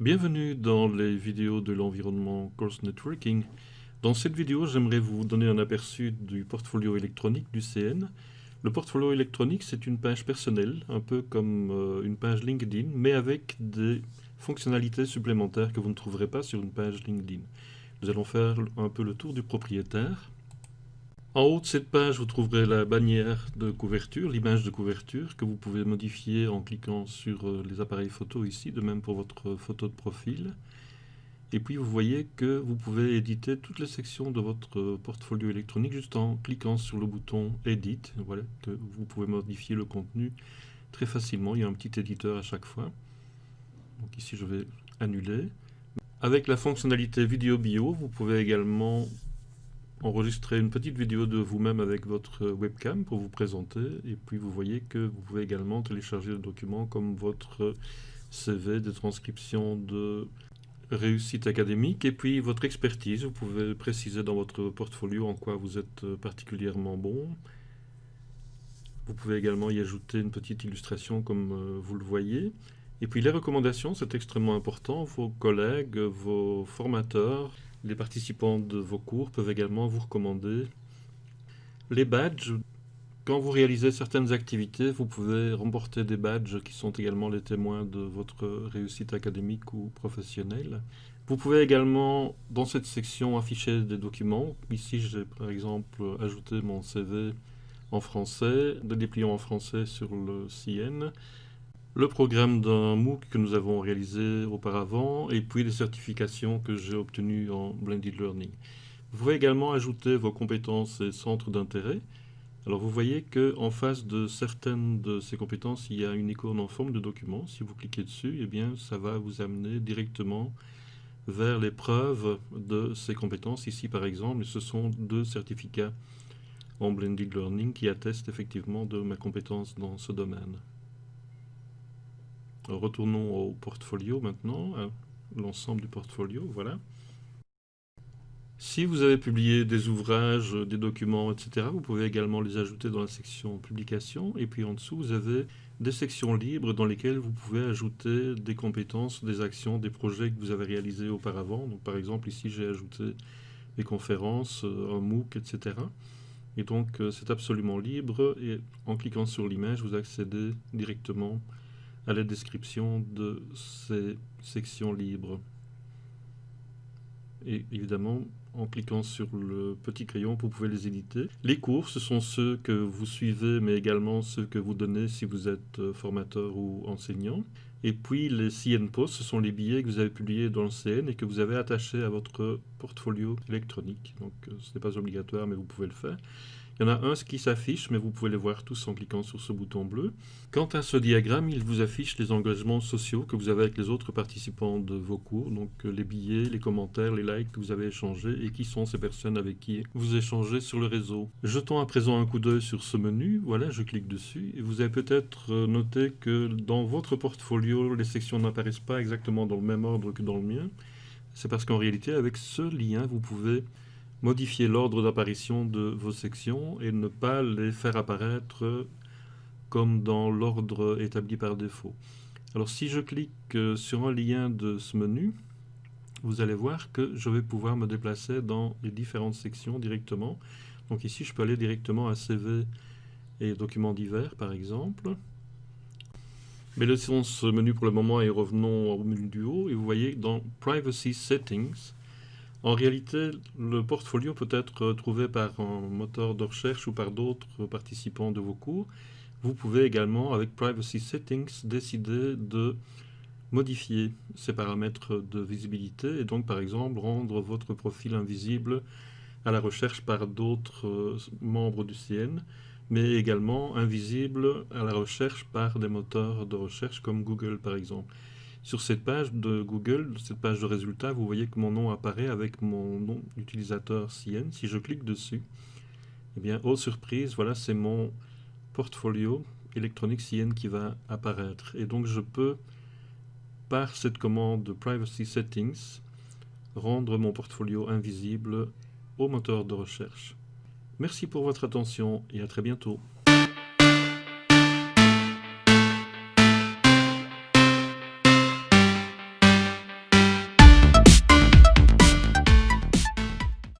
Bienvenue dans les vidéos de l'environnement Course Networking. Dans cette vidéo, j'aimerais vous donner un aperçu du portfolio électronique du CN. Le portfolio électronique, c'est une page personnelle, un peu comme euh, une page LinkedIn, mais avec des fonctionnalités supplémentaires que vous ne trouverez pas sur une page LinkedIn. Nous allons faire un peu le tour du propriétaire. En haut de cette page, vous trouverez la bannière de couverture, l'image de couverture, que vous pouvez modifier en cliquant sur euh, les appareils photo ici, de même pour votre photo de profil. Et puis vous voyez que vous pouvez éditer toutes les sections de votre portfolio électronique juste en cliquant sur le bouton Edit. Voilà, que vous pouvez modifier le contenu très facilement. Il y a un petit éditeur à chaque fois. Donc ici je vais annuler. Avec la fonctionnalité vidéo bio, vous pouvez également enregistrer une petite vidéo de vous-même avec votre webcam pour vous présenter. Et puis vous voyez que vous pouvez également télécharger des documents comme votre CV de transcription de réussite académique et puis votre expertise. Vous pouvez préciser dans votre portfolio en quoi vous êtes particulièrement bon. Vous pouvez également y ajouter une petite illustration comme euh, vous le voyez. Et puis les recommandations, c'est extrêmement important. Vos collègues, vos formateurs, les participants de vos cours peuvent également vous recommander les badges. Quand vous réalisez certaines activités, vous pouvez remporter des badges qui sont également les témoins de votre réussite académique ou professionnelle. Vous pouvez également, dans cette section, afficher des documents. Ici, j'ai par exemple ajouté mon CV en français, des dépliants en français sur le CN le programme d'un MOOC que nous avons réalisé auparavant et puis les certifications que j'ai obtenues en Blended Learning. Vous pouvez également ajouter vos compétences et centres d'intérêt. Alors vous voyez qu'en face de certaines de ces compétences, il y a une icône en forme de document. Si vous cliquez dessus, eh bien, ça va vous amener directement vers les preuves de ces compétences. Ici, par exemple, ce sont deux certificats en Blended Learning qui attestent effectivement de ma compétence dans ce domaine. Retournons au portfolio maintenant, l'ensemble du portfolio, voilà. Si vous avez publié des ouvrages, des documents, etc., vous pouvez également les ajouter dans la section publication. Et puis en dessous, vous avez des sections libres dans lesquelles vous pouvez ajouter des compétences, des actions, des projets que vous avez réalisés auparavant. Donc par exemple, ici, j'ai ajouté des conférences, un MOOC, etc. Et donc, euh, c'est absolument libre. Et en cliquant sur l'image, vous accédez directement à la description de ces sections libres. Et évidemment, en cliquant sur le petit crayon, vous pouvez les éditer. Les cours, ce sont ceux que vous suivez, mais également ceux que vous donnez si vous êtes euh, formateur ou enseignant. Et puis les CN Posts, ce sont les billets que vous avez publiés dans le CN et que vous avez attachés à votre portfolio électronique. Donc euh, ce n'est pas obligatoire, mais vous pouvez le faire. Il y en a un qui s'affiche, mais vous pouvez les voir tous en cliquant sur ce bouton bleu. Quant à ce diagramme, il vous affiche les engagements sociaux que vous avez avec les autres participants de vos cours, donc euh, les billets, les commentaires, les likes que vous avez échangés et qui sont ces personnes avec qui vous échangez sur le réseau. Jetons à présent un coup d'œil sur ce menu, voilà, je clique dessus, et vous avez peut-être euh, noté que dans votre portfolio, les sections n'apparaissent pas exactement dans le même ordre que dans le mien. C'est parce qu'en réalité, avec ce lien, vous pouvez modifier l'ordre d'apparition de vos sections et ne pas les faire apparaître comme dans l'ordre établi par défaut. Alors si je clique euh, sur un lien de ce menu, vous allez voir que je vais pouvoir me déplacer dans les différentes sections directement. Donc ici, je peux aller directement à CV et documents divers, par exemple. Mais laissons ce menu pour le moment et revenons au menu du haut. Et vous voyez dans Privacy Settings, en réalité, le portfolio peut être trouvé par un moteur de recherche ou par d'autres participants de vos cours. Vous pouvez également, avec Privacy Settings, décider de modifier ces paramètres de visibilité et donc, par exemple, rendre votre profil invisible à la recherche par d'autres membres du CN, mais également invisible à la recherche par des moteurs de recherche comme Google, par exemple. Sur cette page de Google, cette page de résultats, vous voyez que mon nom apparaît avec mon nom d'utilisateur CN. Si je clique dessus, eh bien, oh surprise, voilà, c'est mon portfolio électronique CN qui va apparaître. Et donc, je peux, par cette commande de Privacy Settings, rendre mon portfolio invisible au moteur de recherche. Merci pour votre attention et à très bientôt.